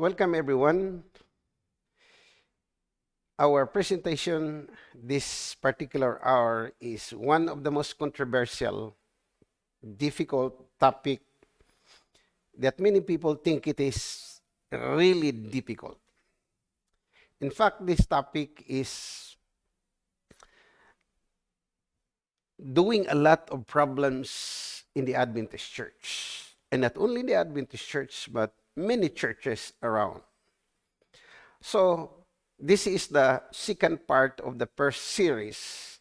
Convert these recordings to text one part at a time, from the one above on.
welcome everyone. Our presentation this particular hour is one of the most controversial, difficult topic that many people think it is really difficult. In fact, this topic is doing a lot of problems in the Adventist church. And not only the Adventist church, but many churches around. So, this is the second part of the first series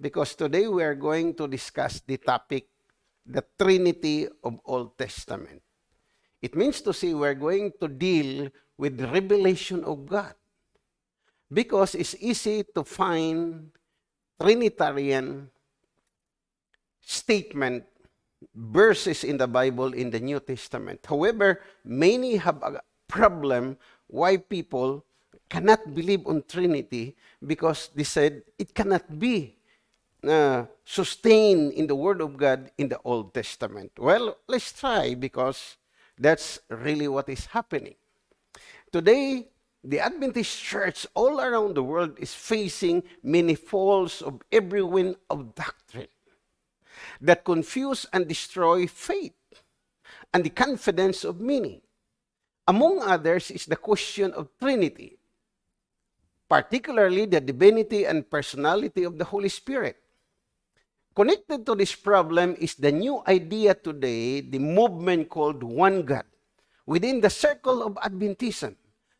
because today we are going to discuss the topic, the Trinity of Old Testament. It means to say we're going to deal with revelation of God because it's easy to find Trinitarian statement verses in the Bible in the New Testament. However, many have a problem why people cannot believe on Trinity because they said it cannot be uh, sustained in the Word of God in the Old Testament. Well, let's try because that's really what is happening. Today, the Adventist church all around the world is facing many falls of every wind of doctrine that confuse and destroy faith and the confidence of meaning. Among others is the question of Trinity, particularly the divinity and personality of the Holy Spirit. Connected to this problem is the new idea today, the movement called One God, within the circle of Adventism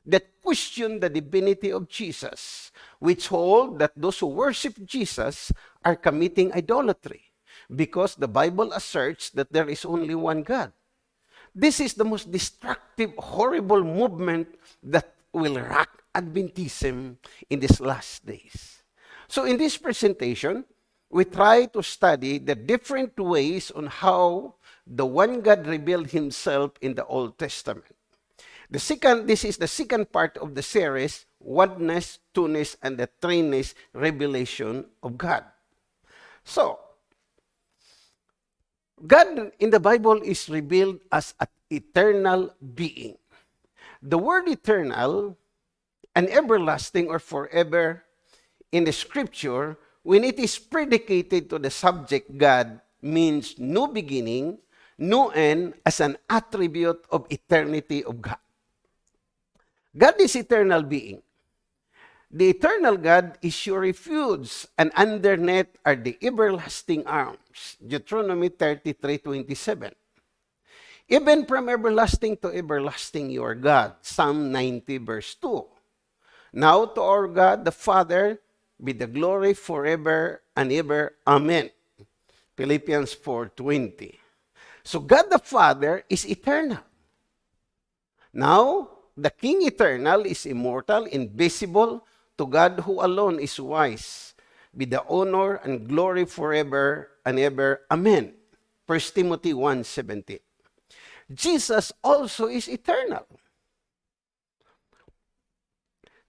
that question the divinity of Jesus, which hold that those who worship Jesus are committing idolatry because the Bible asserts that there is only one God. This is the most destructive, horrible movement that will rock Adventism in these last days. So in this presentation, we try to study the different ways on how the one God revealed himself in the Old Testament. The second, this is the second part of the series, Oneness, Two-ness, and the Threeness Revelation of God. So, God in the Bible is revealed as an eternal being. The word eternal and everlasting or forever in the scripture, when it is predicated to the subject God, means no beginning, no end as an attribute of eternity of God. God is eternal being. The eternal God is your refuge, and underneath are the everlasting arms. Deuteronomy 33:27. Even from everlasting to everlasting, you are God. Psalm 90, verse 2. Now to our God, the Father, be the glory forever and ever. Amen. Philippians 4.20. So God the Father is eternal. Now, the King eternal is immortal, invisible, to God who alone is wise, be the honor and glory forever and ever. Amen. 1 Timothy 1.17 Jesus also is eternal.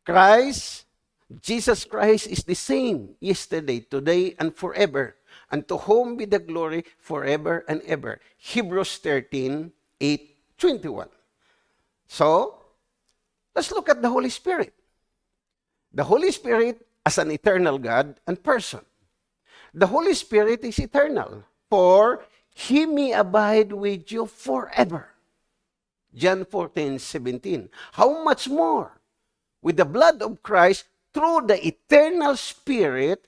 Christ, Jesus Christ is the same yesterday, today, and forever. And to whom be the glory forever and ever. Hebrews 13, 8, 21. So, let's look at the Holy Spirit the Holy Spirit as an eternal God and person. The Holy Spirit is eternal, for He may abide with you forever. John 14, 17. How much more? With the blood of Christ, through the eternal Spirit,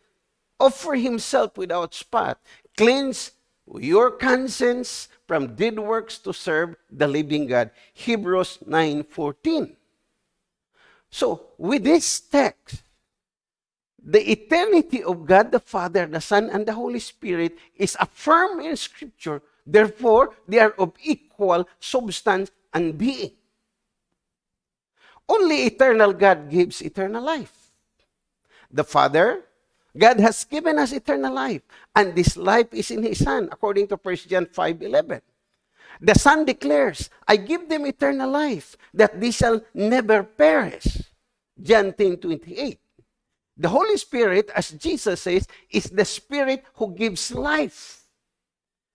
offer Himself without spot, cleanse your conscience from dead works to serve the living God. Hebrews 9, 14. So, with this text, the eternity of God the Father, the Son, and the Holy Spirit is affirmed in Scripture. Therefore, they are of equal substance and being. Only eternal God gives eternal life. The Father, God has given us eternal life, and this life is in His Son, according to 1 John 5 11. The Son declares, I give them eternal life, that they shall never perish. John 10 28. The Holy Spirit, as Jesus says, is the Spirit who gives life.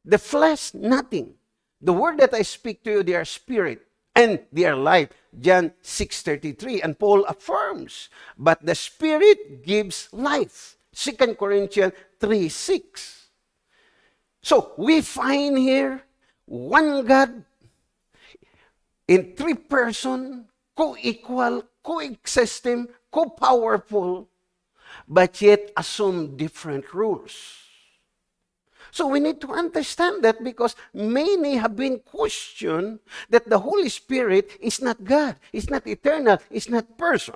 The flesh, nothing. The word that I speak to you, they are spirit and their life. John 6.33. And Paul affirms, but the Spirit gives life. 2 Corinthians 3.6. So we find here one God in three person, co-equal, co-existing, co-powerful, but yet assume different rules. So we need to understand that because many have been questioned that the Holy Spirit is not God, it's not eternal, it's not person.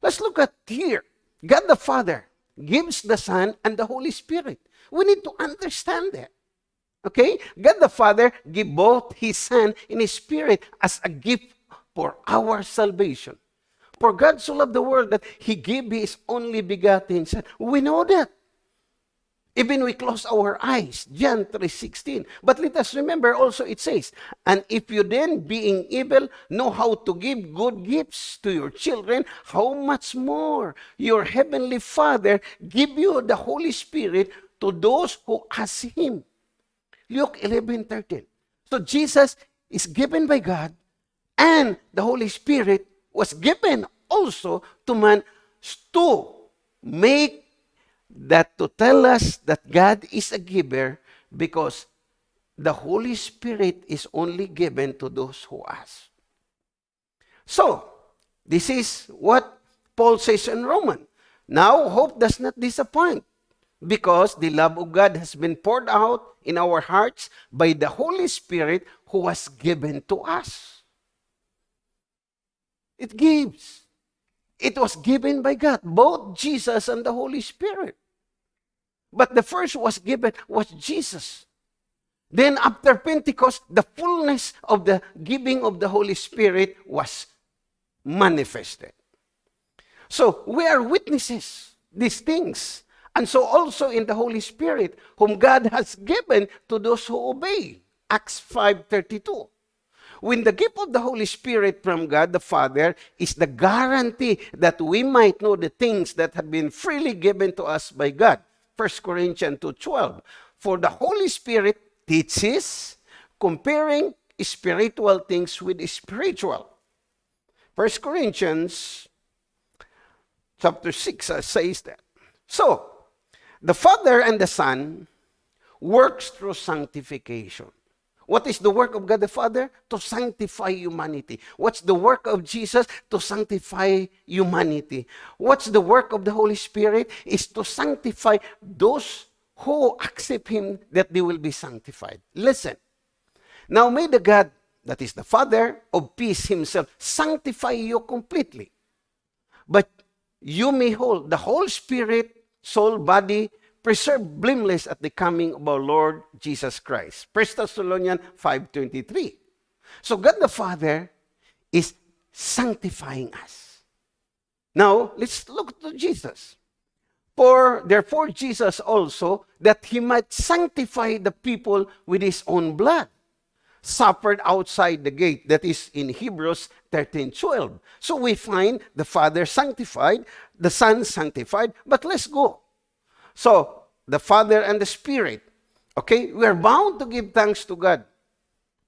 Let's look at here. God the Father gives the Son and the Holy Spirit. We need to understand that. Okay? God the Father give both His Son and His Spirit as a gift for our salvation. For God so loved the world that He gave His only begotten Son. We know that. Even we close our eyes, John 3.16. But let us remember also it says, And if you then, being evil, know how to give good gifts to your children, how much more your heavenly Father give you the Holy Spirit to those who ask Him. Luke 11.13. So Jesus is given by God, and the Holy Spirit was given also to man to make that to tell us that God is a giver because the Holy Spirit is only given to those who ask. So, this is what Paul says in Roman. Now, hope does not disappoint because the love of God has been poured out in our hearts by the Holy Spirit who was given to us. It gives. It was given by God, both Jesus and the Holy Spirit. But the first was given was Jesus. Then after Pentecost, the fullness of the giving of the Holy Spirit was manifested. So we are witnesses these things. And so also in the Holy Spirit, whom God has given to those who obey. Acts 5.32. When the gift of the Holy Spirit from God the Father is the guarantee that we might know the things that have been freely given to us by God. 1 Corinthians 2.12. For the Holy Spirit teaches, comparing spiritual things with spiritual. 1 Corinthians chapter 6 uh, says that. So, the Father and the Son works through sanctification. What is the work of God the Father? To sanctify humanity. What's the work of Jesus? To sanctify humanity. What's the work of the Holy Spirit? Is to sanctify those who accept Him that they will be sanctified. Listen. Now may the God, that is the Father of peace Himself, sanctify you completely. But you may hold the whole spirit, soul, body, preserved blameless at the coming of our Lord Jesus Christ. 1 Thessalonians 5.23. So God the Father is sanctifying us. Now, let's look to Jesus. For therefore Jesus also, that he might sanctify the people with his own blood, suffered outside the gate, that is in Hebrews 13.12. So we find the Father sanctified, the Son sanctified, but let's go so, the Father and the Spirit. Okay? We are bound to give thanks to God.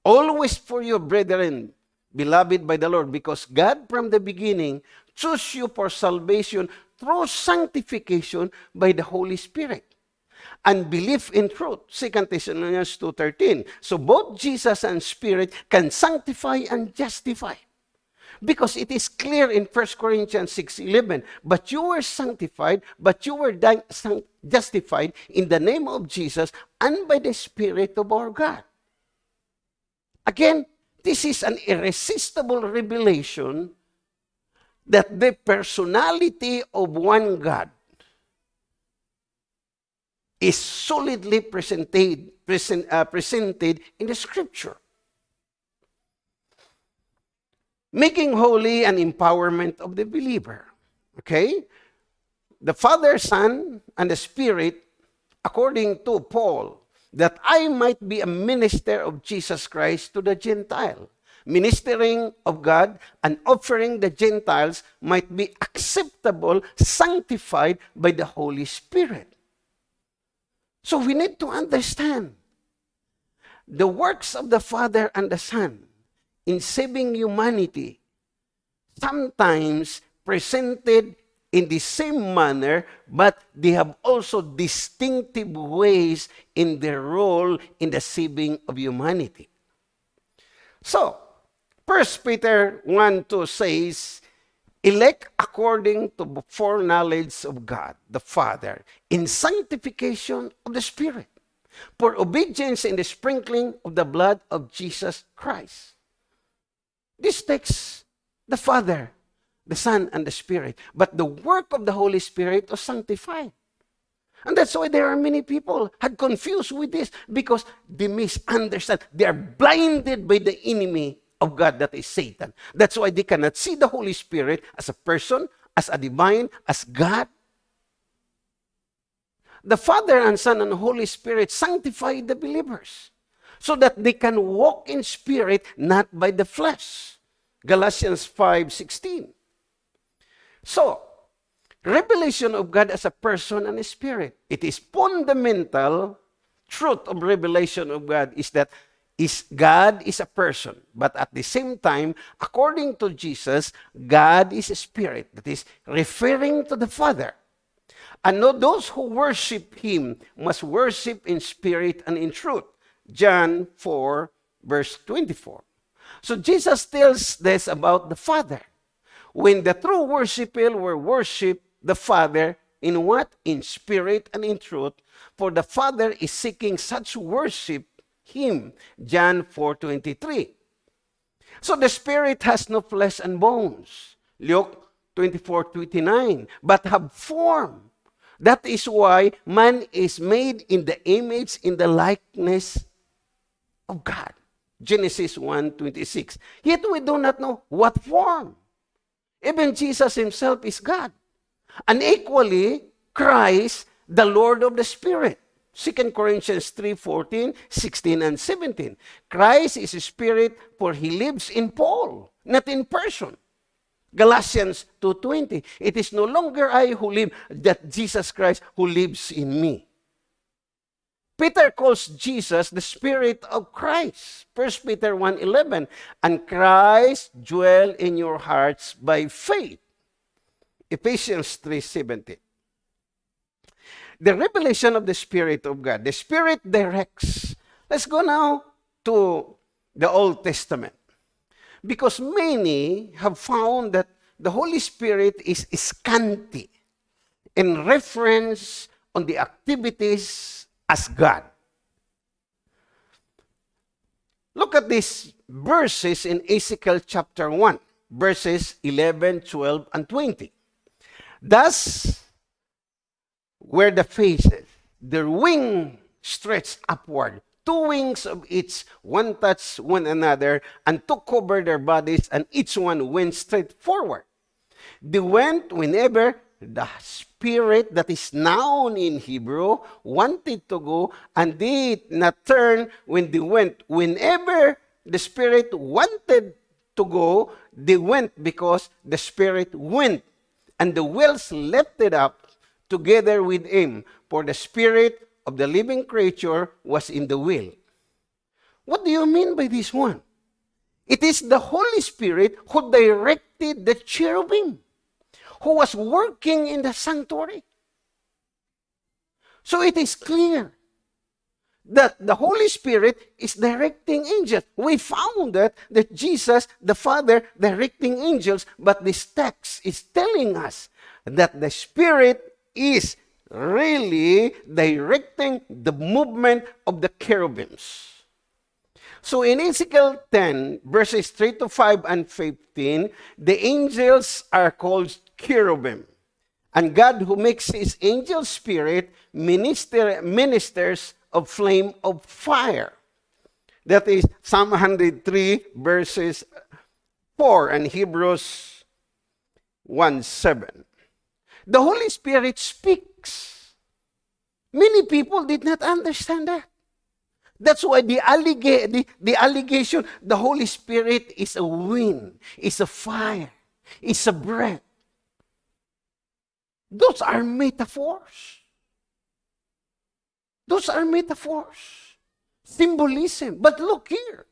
Always for you, brethren, beloved by the Lord, because God from the beginning chose you for salvation through sanctification by the Holy Spirit and belief in truth. 2 Thessalonians 2.13. So both Jesus and Spirit can sanctify and justify. Because it is clear in 1 Corinthians 6.11, But you were sanctified, but you were justified in the name of Jesus and by the Spirit of our God. Again, this is an irresistible revelation that the personality of one God is solidly presented, present, uh, presented in the Scripture. making holy and empowerment of the believer. Okay? The Father, Son, and the Spirit, according to Paul, that I might be a minister of Jesus Christ to the Gentile. Ministering of God and offering the Gentiles might be acceptable, sanctified by the Holy Spirit. So we need to understand the works of the Father and the Son in saving humanity sometimes presented in the same manner, but they have also distinctive ways in their role in the saving of humanity. So, 1 Peter 1 2 says, elect according to the foreknowledge of God, the Father, in sanctification of the Spirit, for obedience in the sprinkling of the blood of Jesus Christ. This takes the Father, the Son, and the Spirit. But the work of the Holy Spirit was sanctified. And that's why there are many people had confused with this because they misunderstand. They are blinded by the enemy of God that is Satan. That's why they cannot see the Holy Spirit as a person, as a divine, as God. The Father and Son and Holy Spirit sanctify the believers so that they can walk in spirit, not by the flesh. Galatians 5:16. So, revelation of God as a person and a spirit. It is fundamental truth of revelation of God is that is God is a person, but at the same time, according to Jesus, God is a spirit. That is referring to the Father. And those who worship Him must worship in spirit and in truth. John 4, verse 24. So Jesus tells this about the Father. When the true worshiper will worship the Father in what? In spirit and in truth. For the Father is seeking such worship him. John 4.23. So the Spirit has no flesh and bones. Luke 24.29. But have form. That is why man is made in the image, in the likeness of God. Genesis 1.26. Yet we do not know what form. Even Jesus himself is God. And equally, Christ, the Lord of the Spirit. 2 Corinthians 3, 14, 16, and 17. Christ is a spirit for he lives in Paul, not in person. Galatians 2.20. It is no longer I who live, that Jesus Christ who lives in me. Peter calls Jesus the Spirit of Christ. 1 Peter 1.11. And Christ dwell in your hearts by faith. Ephesians 3.17 the revelation of the Spirit of God. The Spirit directs. Let's go now to the Old Testament. Because many have found that the Holy Spirit is scanty in reference on the activities as God. Look at these verses in Ezekiel chapter 1, verses 11, 12, and 20. Thus were the faces, their wing stretched upward, two wings of each, one touched one another, and took cover their bodies, and each one went straight forward. They went whenever the spirit that is known in Hebrew wanted to go, and did not turn when they went. Whenever the spirit wanted to go, they went because the spirit went. And the wheels lifted up together with him, for the spirit of the living creature was in the will. What do you mean by this one? It is the Holy Spirit who directed the cherubim, who was working in the sanctuary. So it is clear that the Holy Spirit is directing angels. We found that, that Jesus, the Father, directing angels, but this text is telling us that the Spirit is really directing the movement of the cherubims. So in Ezekiel 10, verses 3 to 5 and 15, the angels are called cherubim. And God who makes his angel spirit minister, ministers of flame of fire. That is Psalm 103, verses 4 and Hebrews 1 7. The Holy Spirit speaks. Many people did not understand that. That's why the, allega- the, the allegation, the Holy Spirit is a wind, is a fire, is a breath. Those are metaphors. Those are metaphors. symbolism. But look here.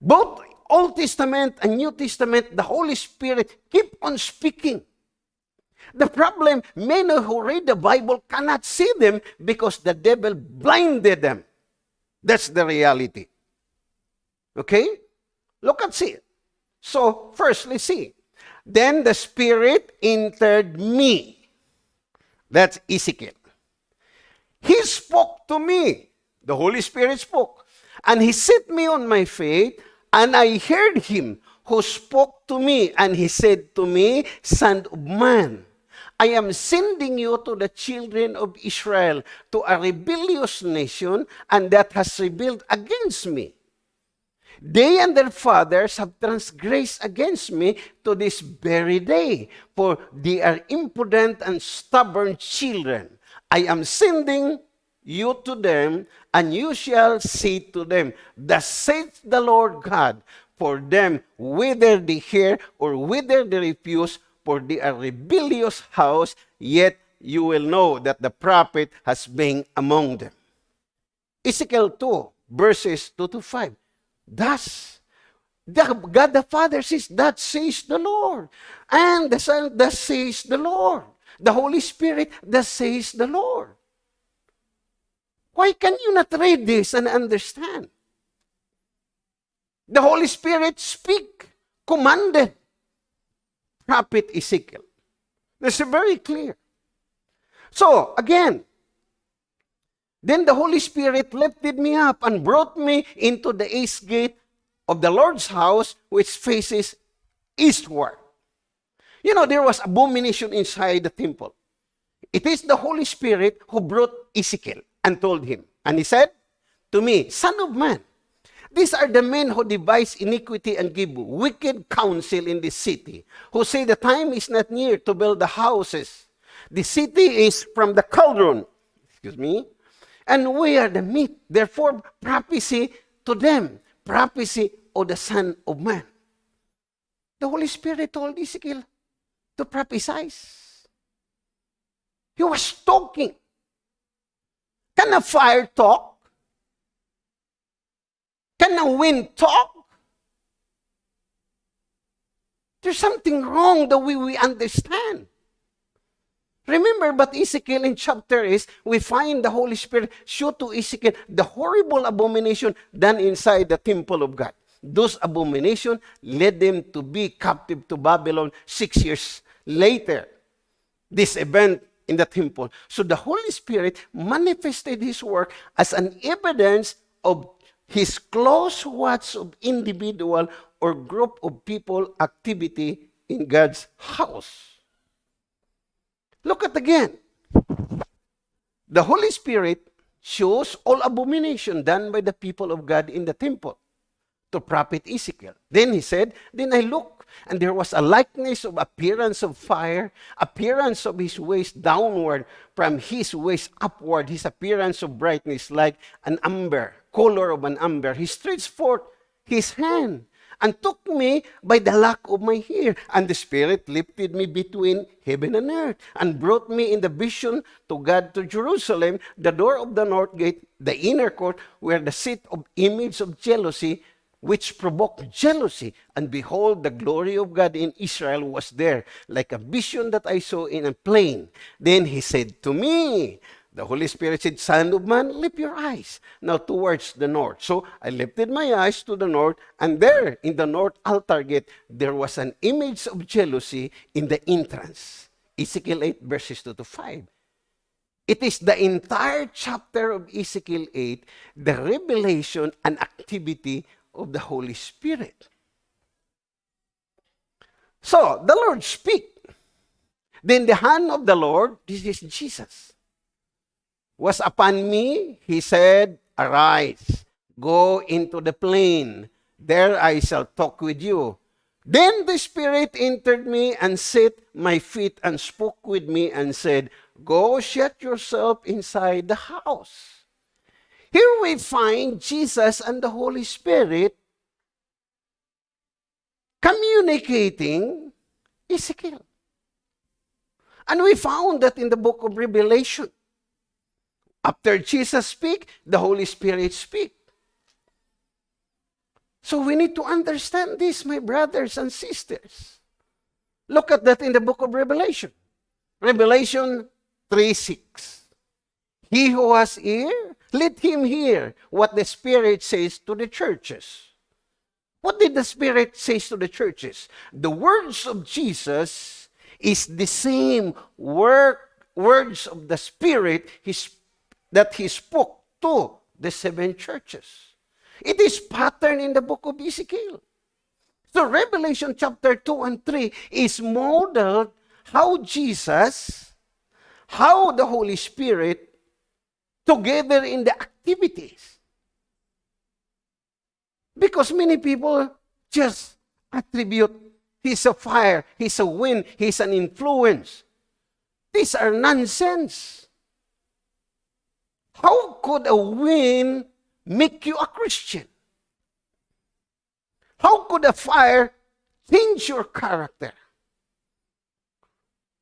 Both Old Testament and New Testament, the Holy Spirit keep on speaking. The problem, many who read the Bible cannot see them because the devil blinded them. That's the reality. Okay? Look at see. So, first, let's see. Then the Spirit entered me. That's Ezekiel. He spoke to me. The Holy Spirit spoke. And he set me on my feet, and I heard him who spoke to me, and he said to me, Son of man, I am sending you to the children of Israel, to a rebellious nation, and that has rebelled against me. They and their fathers have transgressed against me to this very day, for they are impudent and stubborn children. I am sending you to them, and you shall say to them, Thus saith the Lord God, for them, whether they hear or whether they refuse, for they are rebellious house, yet you will know that the prophet has been among them. Ezekiel 2, verses 2 to 5. Thus, the, God the Father says, That says the Lord. And the Son, that says the Lord. The Holy Spirit, that says the Lord. Why can you not read this and understand? The Holy Spirit speak, commanded prophet Ezekiel. This is very clear. So, again, then the Holy Spirit lifted me up and brought me into the east gate of the Lord's house, which faces eastward. You know, there was abomination inside the temple. It is the Holy Spirit who brought Ezekiel and told him. And he said to me, Son of man, these are the men who devise iniquity and give wicked counsel in this city, who say the time is not near to build the houses. The city is from the cauldron, excuse me, and we are the meat. Therefore, prophecy to them, prophecy of the Son of Man. The Holy Spirit told Ezekiel to prophesy. He was talking. Can a fire talk? Can a wind talk? There's something wrong the way we understand. Remember, but Ezekiel in chapter is, we find the Holy Spirit show to Ezekiel the horrible abomination done inside the temple of God. Those abomination led them to be captive to Babylon six years later. This event in the temple. So the Holy Spirit manifested His work as an evidence of His close watch of individual or group of people activity in God's house. Look at again. The Holy Spirit shows all abomination done by the people of God in the temple to prophet Ezekiel. Then he said, Then I looked, and there was a likeness of appearance of fire, appearance of his waist downward, from his waist upward, his appearance of brightness like an amber, color of an amber. He stretched forth his hand and took me by the lock of my hair. And the Spirit lifted me between heaven and earth and brought me in the vision to God to Jerusalem, the door of the north gate, the inner court, where the seat of image of jealousy, which provoked jealousy. And behold, the glory of God in Israel was there, like a vision that I saw in a plain. Then he said to me, the Holy Spirit said, Son of man, lift your eyes now towards the north. So I lifted my eyes to the north, and there in the north altar gate, there was an image of jealousy in the entrance. Ezekiel 8, verses 2 to 5. It is the entire chapter of Ezekiel 8, the revelation and activity of the Holy Spirit. So, the Lord speak. Then the hand of the Lord, this is Jesus was upon me, he said, Arise, go into the plain. There I shall talk with you. Then the Spirit entered me and set my feet and spoke with me and said, Go shut yourself inside the house. Here we find Jesus and the Holy Spirit communicating Ezekiel. And we found that in the book of Revelation. After Jesus speak, the Holy Spirit speak. So we need to understand this, my brothers and sisters. Look at that in the book of Revelation. Revelation 3 6. He who has ear, let him hear what the Spirit says to the churches. What did the Spirit say to the churches? The words of Jesus is the same word, words of the Spirit his, that he spoke to the seven churches. It is patterned in the book of Ezekiel. So Revelation chapter 2 and 3 is modeled how Jesus, how the Holy Spirit together in the activities. Because many people just attribute he's a fire, he's a wind, he's an influence. These are nonsense. How could a wind make you a Christian? How could a fire change your character?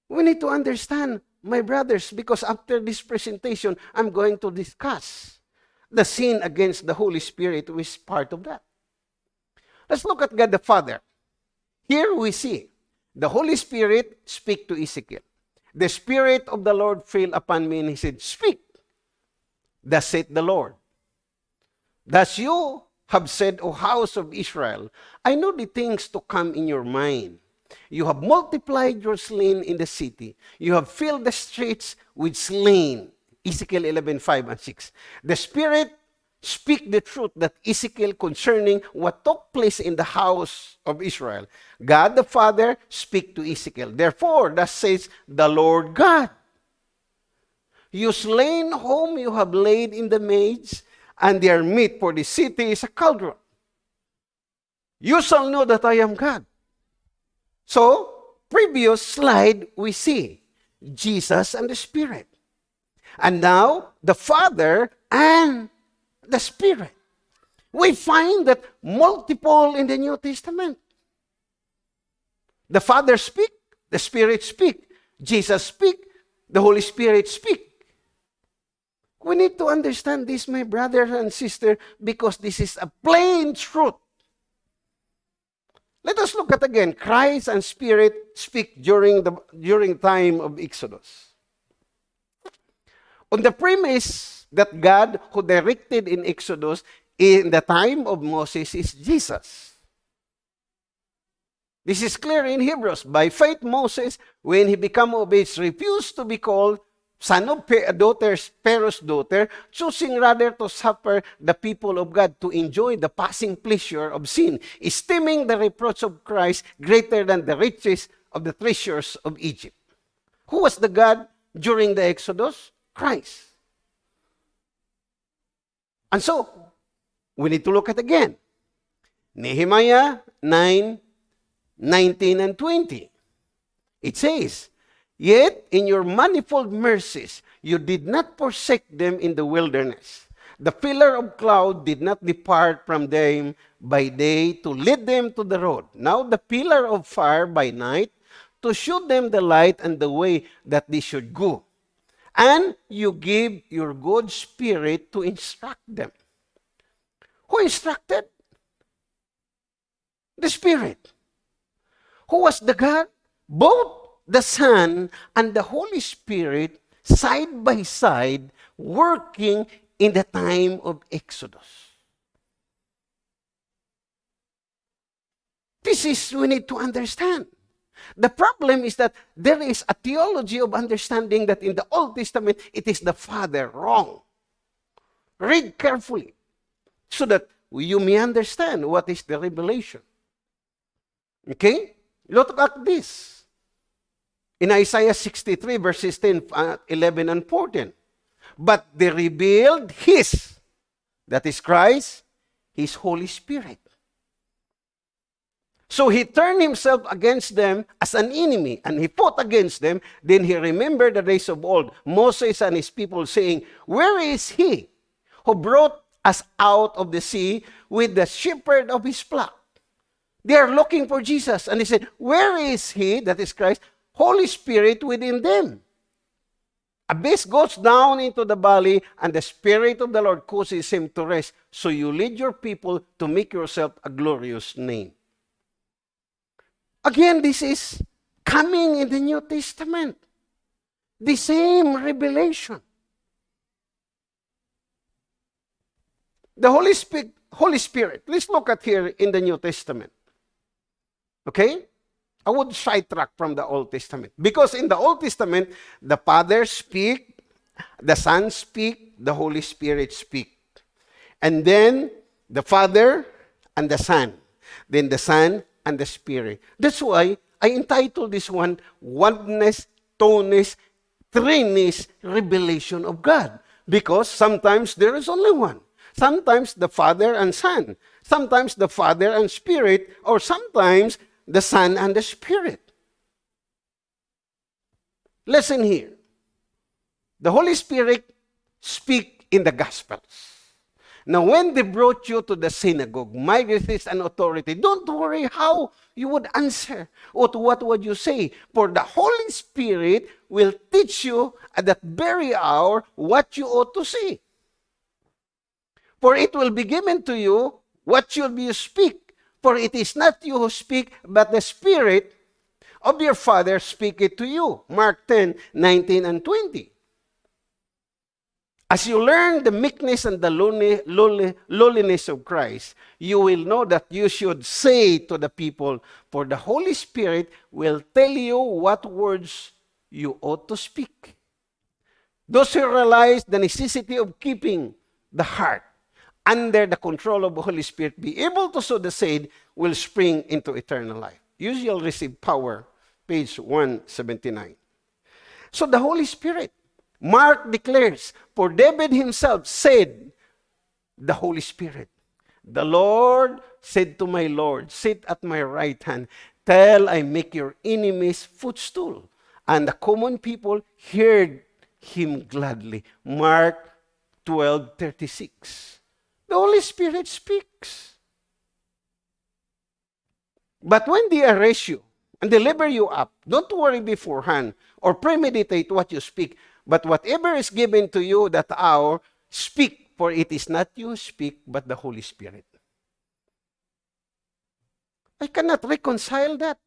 We need to understand, my brothers, because after this presentation, I'm going to discuss the sin against the Holy Spirit, which is part of that. Let's look at God the Father. Here we see the Holy Spirit speak to Ezekiel. The Spirit of the Lord fell upon me, and he said, Speak. Thus saith the Lord. Thus you have said, O house of Israel, I know the things to come in your mind. You have multiplied your slain in the city. You have filled the streets with slain. Ezekiel 11, 5 and 6. The Spirit speak the truth that Ezekiel concerning what took place in the house of Israel. God the Father speak to Ezekiel. Therefore, thus says the Lord God. You slain whom you have laid in the maids, and their meat for the city is a cauldron. You shall know that I am God. So, previous slide, we see Jesus and the Spirit. And now, the Father and the Spirit. We find that multiple in the New Testament. The Father speak, the Spirit speak, Jesus speak, the Holy Spirit speak. We need to understand this, my brother and sister, because this is a plain truth. Let us look at again Christ and Spirit speak during the during time of Exodus. On the premise that God who directed in Exodus in the time of Moses is Jesus. This is clear in Hebrews. By faith, Moses, when he became of age, refused to be called son of daughter, Pharaoh's daughter, choosing rather to suffer the people of God to enjoy the passing pleasure of sin, esteeming the reproach of Christ greater than the riches of the treasures of Egypt. Who was the God during the Exodus? Christ. And so, we need to look at again. Nehemiah 9, 19 and 20. It says, Yet in your manifold mercies, you did not forsake them in the wilderness. The pillar of cloud did not depart from them by day to lead them to the road. Now the pillar of fire by night to show them the light and the way that they should go. And you give your good spirit to instruct them. Who instructed? The Spirit. Who was the God? Both the Son, and the Holy Spirit side by side working in the time of Exodus. This is, we need to understand. The problem is that there is a theology of understanding that in the Old Testament, it is the Father. Wrong. Read carefully so that you may understand what is the revelation. Okay? Look at this in Isaiah 63, verses 10, uh, 11, and 14. But they revealed His, that is Christ, His Holy Spirit. So he turned himself against them as an enemy, and he fought against them. Then he remembered the days of old, Moses and his people, saying, Where is he who brought us out of the sea with the shepherd of his flock? They are looking for Jesus. And he said, Where is he, that is Christ, Holy Spirit within them. abyss goes down into the valley, and the Spirit of the Lord causes him to rest. So you lead your people to make yourself a glorious name. Again, this is coming in the New Testament. The same revelation. The Holy Spirit, Holy Spirit. Let's look at here in the New Testament. Okay? I would sidetrack from the Old Testament. Because in the Old Testament, the Father speak, the Son speak, the Holy Spirit speak. And then the Father and the Son. Then the Son and the Spirit. That's why I entitled this one, Oneness, Toneness, Triness, Revelation of God. Because sometimes there is only one. Sometimes the Father and Son. Sometimes the Father and Spirit. Or sometimes the Son and the Spirit. Listen here. The Holy Spirit speak in the Gospels. Now, when they brought you to the synagogue, magistrates and authority, don't worry how you would answer or what would you say. For the Holy Spirit will teach you at that very hour what you ought to say. For it will be given to you what should you speak. For it is not you who speak, but the Spirit of your Father speak it to you. Mark 10, 19 and 20. As you learn the meekness and the lowliness of Christ, you will know that you should say to the people, for the Holy Spirit will tell you what words you ought to speak. Those who realize the necessity of keeping the heart under the control of the Holy Spirit, be able to sow the seed, will spring into eternal life. You shall receive power, page 179. So the Holy Spirit, Mark declares, for David himself said, the Holy Spirit, the Lord said to my Lord, sit at my right hand, till I make your enemies footstool. And the common people heard him gladly. Mark 12, 36. The Holy Spirit speaks. But when they arrest you and deliver you up, don't worry beforehand or premeditate what you speak, but whatever is given to you that hour, speak, for it is not you speak, but the Holy Spirit. I cannot reconcile that.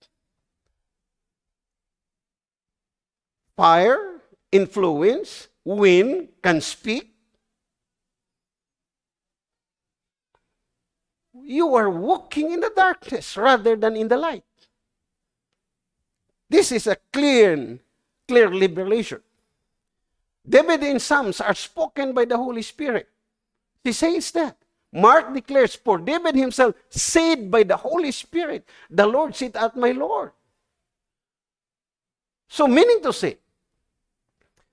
Fire, influence, wind can speak, you are walking in the darkness rather than in the light. This is a clear, clear liberation. David in Psalms are spoken by the Holy Spirit. He says that. Mark declares, For David himself said by the Holy Spirit, The Lord sit at my Lord. So, meaning to say,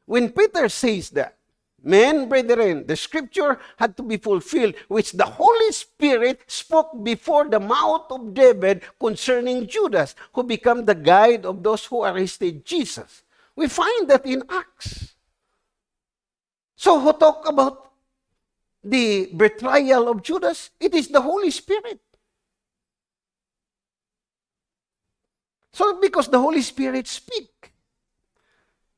when Peter says that, Men, brethren, the scripture had to be fulfilled, which the Holy Spirit spoke before the mouth of David concerning Judas, who became the guide of those who arrested Jesus. We find that in Acts. So, who talk about the betrayal of Judas? It is the Holy Spirit. So, because the Holy Spirit speak.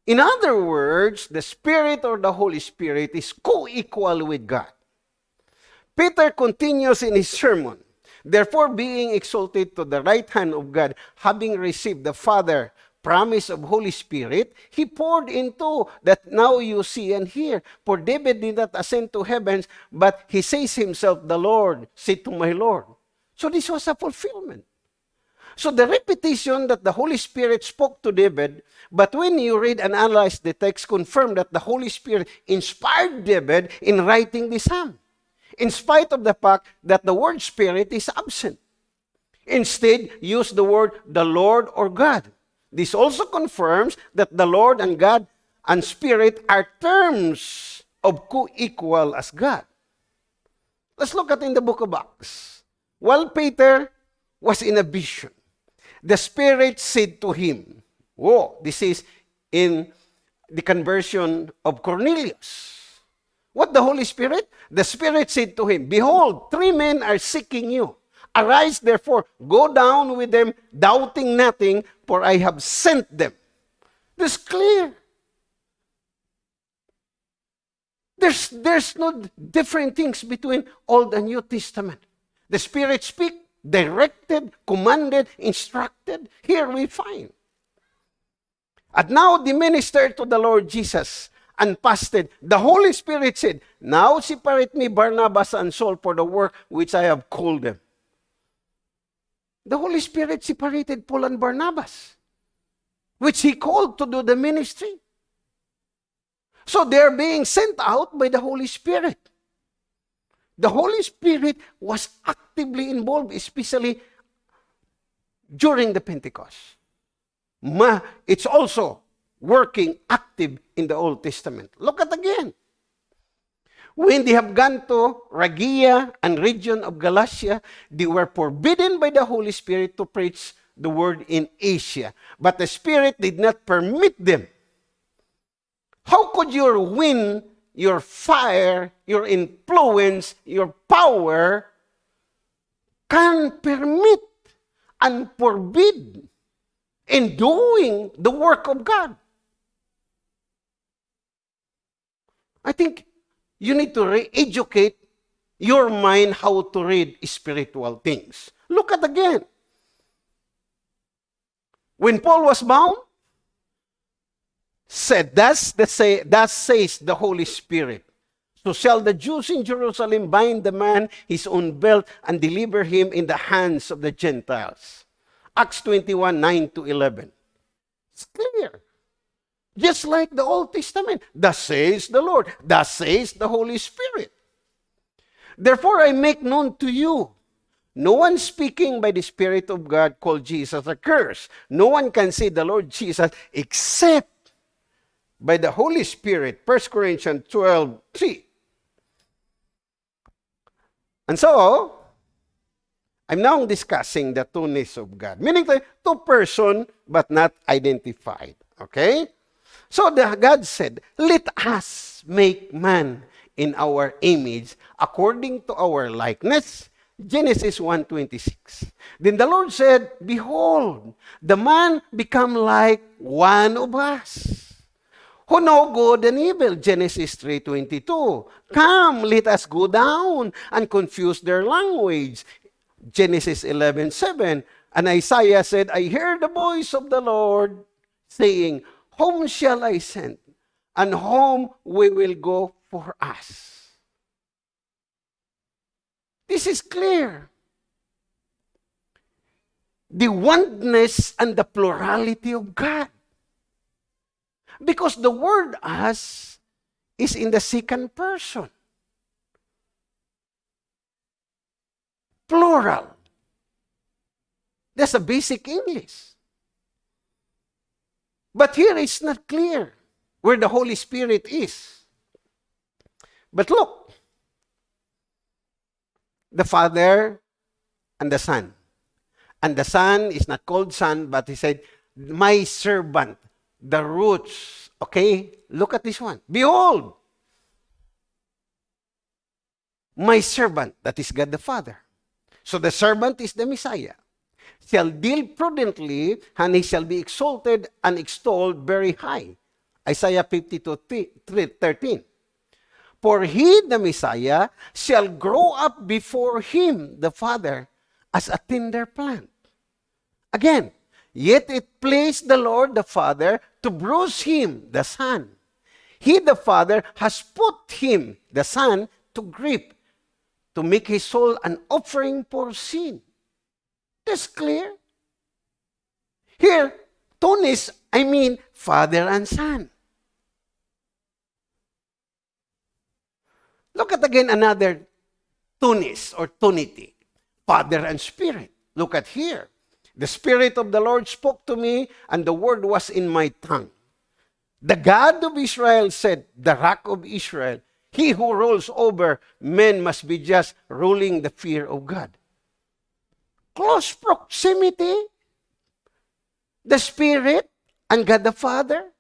In other words, the Spirit or the Holy Spirit is co-equal with God. Peter continues in his sermon, Therefore, being exalted to the right hand of God, having received the Father promise of Holy Spirit, he poured into that now you see and hear. For David did not ascend to heavens, but he says himself, the Lord, say to my Lord. So this was a fulfillment. So the repetition that the Holy Spirit spoke to David, but when you read and analyze the text, confirm that the Holy Spirit inspired David in writing this psalm, in spite of the fact that the word Spirit is absent. Instead, use the word the Lord or God. This also confirms that the Lord and God and Spirit are terms of co-equal as God. Let's look at in the book of Acts. While Peter was in a vision, the Spirit said to him, Whoa, this is in the conversion of Cornelius. What the Holy Spirit? The Spirit said to him, Behold, three men are seeking you. Arise, therefore, go down with them, doubting nothing, for I have sent them. This clear. There's, there's no different things between Old and New Testament. The Spirit speak, directed, commanded, instructed. Here we find. And now the minister to the Lord Jesus and fasted. The Holy Spirit said, Now separate me Barnabas and Saul for the work which I have called them. The Holy Spirit separated Paul and Barnabas, which he called to do the ministry. So they're being sent out by the Holy Spirit. The Holy Spirit was actively involved, especially during the Pentecost. Ma, it's also working active in the Old Testament. Look at again. When they have gone to Phrygia and region of Galatia, they were forbidden by the Holy Spirit to preach the word in Asia. But the Spirit did not permit them. How could you win your fire, your influence, your power can permit and forbid in doing the work of God. I think you need to re-educate your mind how to read spiritual things. Look at again. When Paul was bound, said, Thus, the say, thus says the Holy Spirit. So shall the Jews in Jerusalem bind the man his own belt and deliver him in the hands of the Gentiles. Acts 21, 9 to 11. It's clear. Just like the Old Testament. Thus says the Lord. Thus says the Holy Spirit. Therefore I make known to you no one speaking by the Spirit of God called Jesus a curse. No one can say the Lord Jesus except by the Holy Spirit, 1 Corinthians 12, 3. And so, I'm now discussing the two-ness of God. Meaning two person but not identified. Okay? So the God said, Let us make man in our image according to our likeness. Genesis 1.26. Then the Lord said, Behold, the man become like one of us who know good and evil. Genesis 3.22. Come, let us go down and confuse their language. Genesis 11.7. And Isaiah said, I hear the voice of the Lord saying, Whom shall I send? And whom we will go for us. This is clear. The oneness and the plurality of God. Because the word us is in the second person. Plural. That's a basic English. But here it's not clear where the Holy Spirit is. But look, the Father and the Son. And the Son is not called Son, but he said, My servant the roots. Okay? Look at this one. Behold, my servant, that is God the Father. So the servant is the Messiah. Shall deal prudently, and he shall be exalted and extolled very high. Isaiah 52, 13. For he, the Messiah, shall grow up before him, the Father, as a tender plant. Again, Yet it pleased the Lord the Father to bruise him, the Son. He, the Father, has put him, the Son, to grief, to make his soul an offering for sin. That's clear. Here, two-ness, I mean Father and Son. Look at again another two-ness or tunity. Father and Spirit. Look at here. The Spirit of the Lord spoke to me, and the word was in my tongue. The God of Israel said, The rock of Israel, he who rules over men must be just ruling the fear of God. Close proximity. The Spirit and God the Father.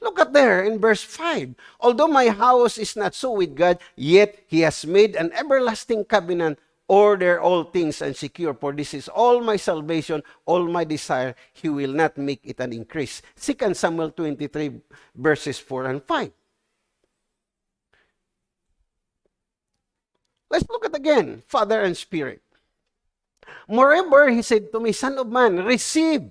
Look at there in verse 5. Although my house is not so with God, yet he has made an everlasting covenant order all things and secure, for this is all my salvation, all my desire. He will not make it an increase. 2 Samuel 23, verses 4 and 5. Let's look at again, Father and Spirit. Moreover, he said to me, Son of man, receive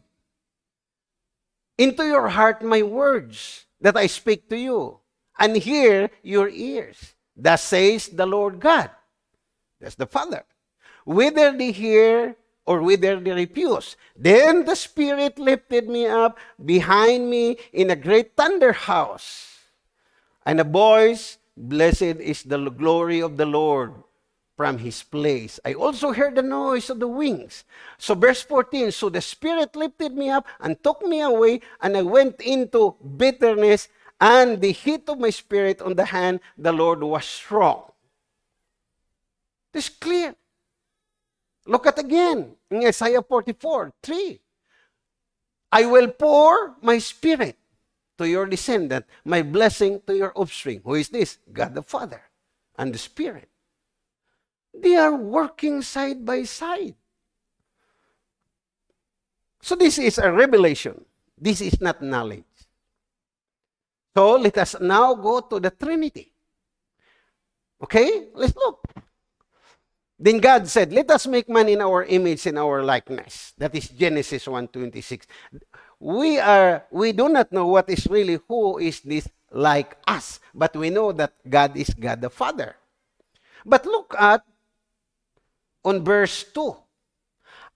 into your heart my words that I speak to you, and hear your ears. Thus says the Lord God. That's the Father. Whether they hear or whether they refuse. Then the Spirit lifted me up behind me in a great thunder house. And a voice, Blessed is the glory of the Lord from his place. I also heard the noise of the wings. So, verse 14 So the Spirit lifted me up and took me away, and I went into bitterness, and the heat of my spirit on the hand, the Lord was strong. This clear. Look at again in Isaiah 44 3. I will pour my spirit to your descendant, my blessing to your offspring. Who is this? God the Father and the Spirit. They are working side by side. So this is a revelation. This is not knowledge. So let us now go to the Trinity. Okay? Let's look. Then God said, Let us make man in our image in our likeness. That is Genesis 1.26. We are we do not know what is really who is this like us, but we know that God is God the Father. But look at on verse 2.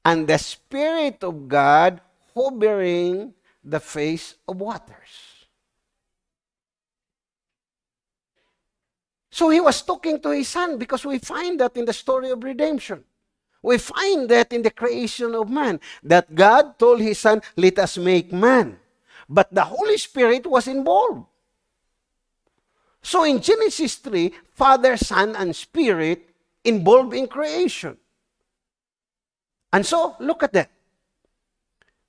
And the Spirit of God hovering the face of waters. So he was talking to his son because we find that in the story of redemption. We find that in the creation of man, that God told his son, Let us make man. But the Holy Spirit was involved. So in Genesis 3, Father, Son, and Spirit involved in creation. And so, look at that.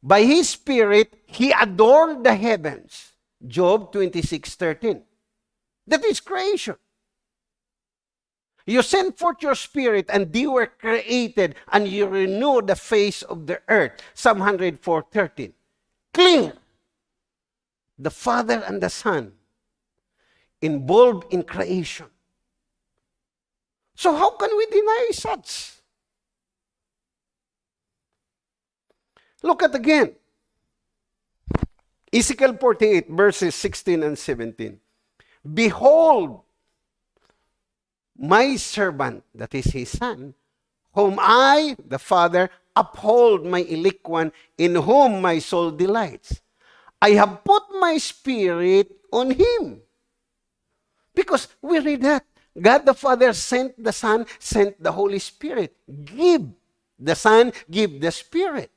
By His Spirit, He adorned the heavens. Job 26, 13. That is creation. You send forth your spirit, and they were created, and you renew the face of the earth. Psalm 104, 13. Clear. The Father and the Son involved in creation. So how can we deny such? Look at again. Ezekiel 48, verses 16 and 17. Behold, my servant, that is his son, whom I, the Father, uphold my elect in whom my soul delights. I have put my spirit on him. Because we read that. God the Father sent the Son, sent the Holy Spirit. Give the Son, give the Spirit.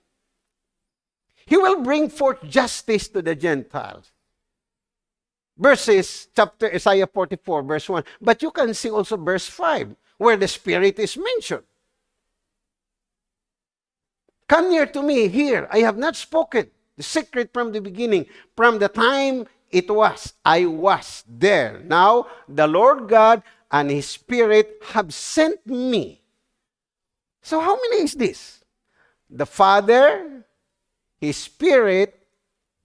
He will bring forth justice to the Gentiles. Verses, chapter Isaiah 44, verse 1. But you can see also verse 5, where the Spirit is mentioned. Come near to me here. I have not spoken the secret from the beginning, from the time it was. I was there. Now, the Lord God and his Spirit have sent me. So, how many is this? The Father, his Spirit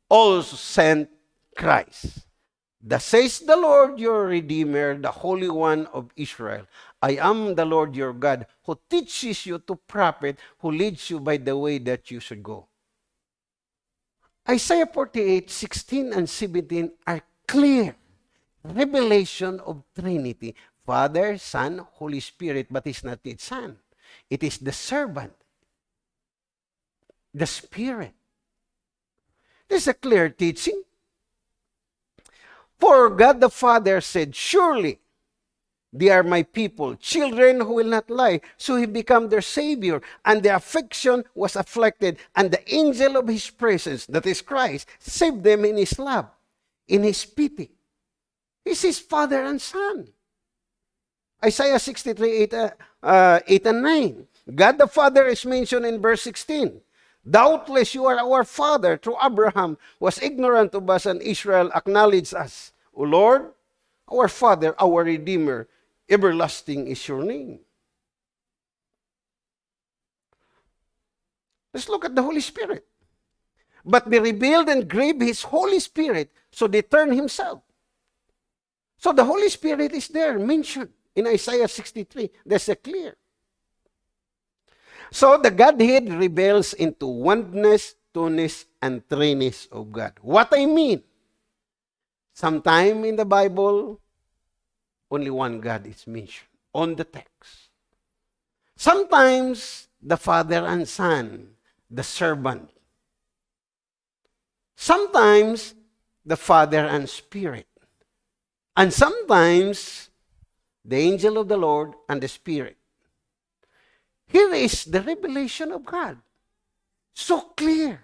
also sent Christ. Thus says the Lord your Redeemer, the Holy One of Israel. I am the Lord your God, who teaches you to profit, who leads you by the way that you should go. Isaiah 48, 16 and 17 are clear revelation of Trinity. Father, Son, Holy Spirit, but it's not its Son. It is the servant, the Spirit. This is a clear teaching. For God the Father said, Surely they are my people, children who will not lie. So he became their Savior, and their affection was afflicted, and the angel of his presence, that is Christ, saved them in his love, in his pity. He's his Father and Son. Isaiah 63, 8, uh, uh, 8 and 9. God the Father is mentioned in verse 16. Doubtless you are our father through Abraham was ignorant of us and Israel acknowledged us. O Lord, our Father, our Redeemer, everlasting is your name. Let's look at the Holy Spirit. But they rebelled and grieved his Holy Spirit, so they turned himself. So the Holy Spirit is there mentioned in Isaiah 63. There's a clear. So the Godhead reveals into oneness, two-ness, and threeness of God. What I mean, sometime in the Bible, only one God is mentioned on the text. Sometimes the Father and Son, the servant. Sometimes the Father and Spirit. And sometimes the angel of the Lord and the Spirit. Here is the revelation of God. So clear.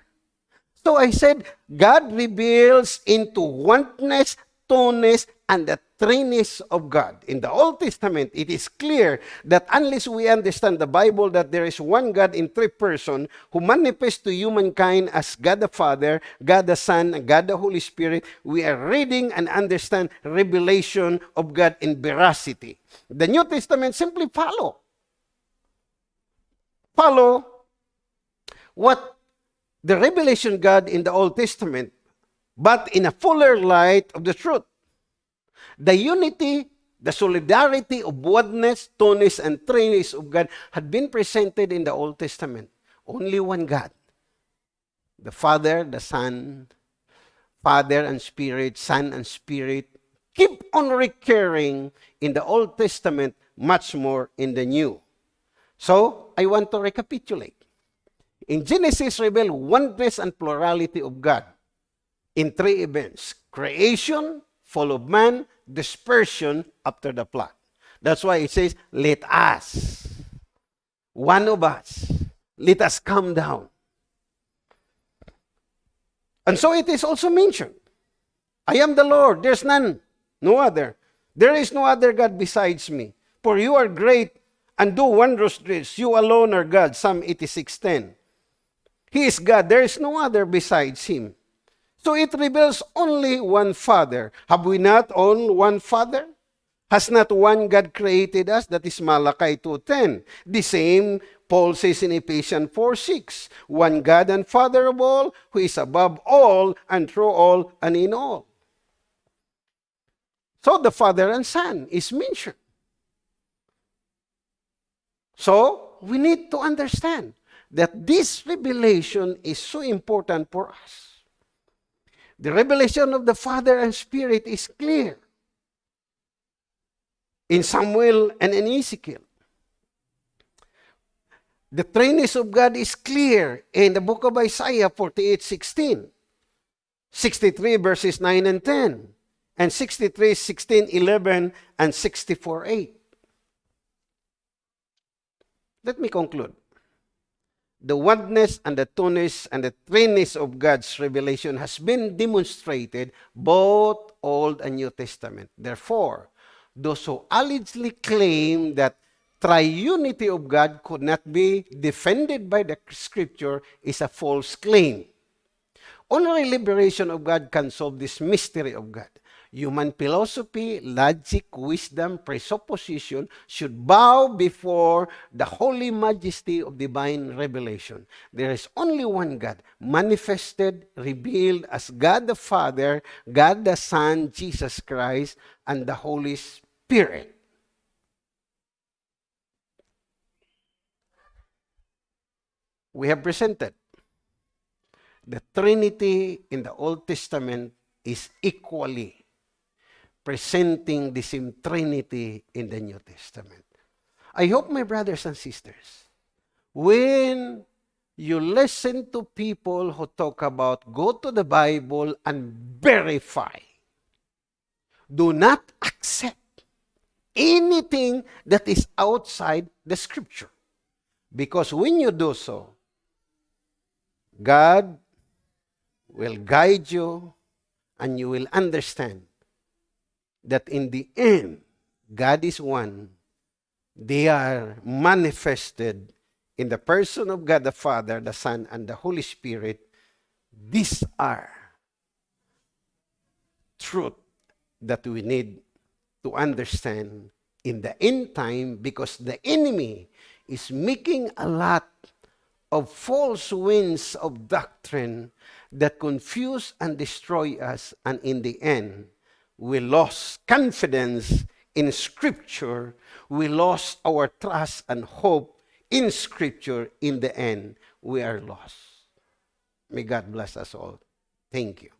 So I said, God reveals into oneness, two-ness, and the threeness of God. In the Old Testament, it is clear that unless we understand the Bible that there is one God in three persons who manifests to humankind as God the Father, God the Son, and God the Holy Spirit, we are reading and understand revelation of God in veracity. The New Testament simply follow. Follow what the revelation God in the Old Testament, but in a fuller light of the truth. The unity, the solidarity of oneness, two-ness, and threeness of God had been presented in the Old Testament. Only one God. The Father, the Son, Father and Spirit, Son and Spirit, keep on recurring in the Old Testament, much more in the New. So, I want to recapitulate. In Genesis, reveal oneness and plurality of God in three events. Creation, fall of man, dispersion after the flood. That's why it says, let us, one of us, let us come down. And so it is also mentioned, I am the Lord, there's none, no other. There is no other God besides me. For you are great and do wondrous deeds. You alone are God. Psalm 86.10. He is God. There is no other besides Him. So it reveals only one Father. Have we not all one Father? Has not one God created us? That is Malachi 2.10. The same Paul says in Ephesians 4.6. One God and Father of all, who is above all and through all and in all. So the Father and Son is mentioned. So we need to understand that this revelation is so important for us. The revelation of the Father and Spirit is clear in Samuel and in Ezekiel. The threeness of God is clear in the book of Isaiah 48, 16, 63 verses 9 and 10, and 63, 16, 11, and 64, 8. Let me conclude the oneness and the two-ness and the threeness of God's revelation has been demonstrated both Old and New Testament. Therefore, those who allegedly claim that triunity of God could not be defended by the scripture is a false claim. Only liberation of God can solve this mystery of God. Human philosophy, logic, wisdom, presupposition should bow before the holy majesty of divine revelation. There is only one God, manifested, revealed as God the Father, God the Son, Jesus Christ, and the Holy Spirit. We have presented the Trinity in the Old Testament is equally presenting the same Trinity in the New Testament. I hope, my brothers and sisters, when you listen to people who talk about go to the Bible and verify, do not accept anything that is outside the scripture. Because when you do so, God will guide you and you will understand that in the end, God is one. They are manifested in the person of God the Father, the Son, and the Holy Spirit. These are truth that we need to understand in the end time because the enemy is making a lot of false winds of doctrine that confuse and destroy us and in the end we lost confidence in Scripture, we lost our trust and hope in Scripture. In the end, we are lost. May God bless us all. Thank you.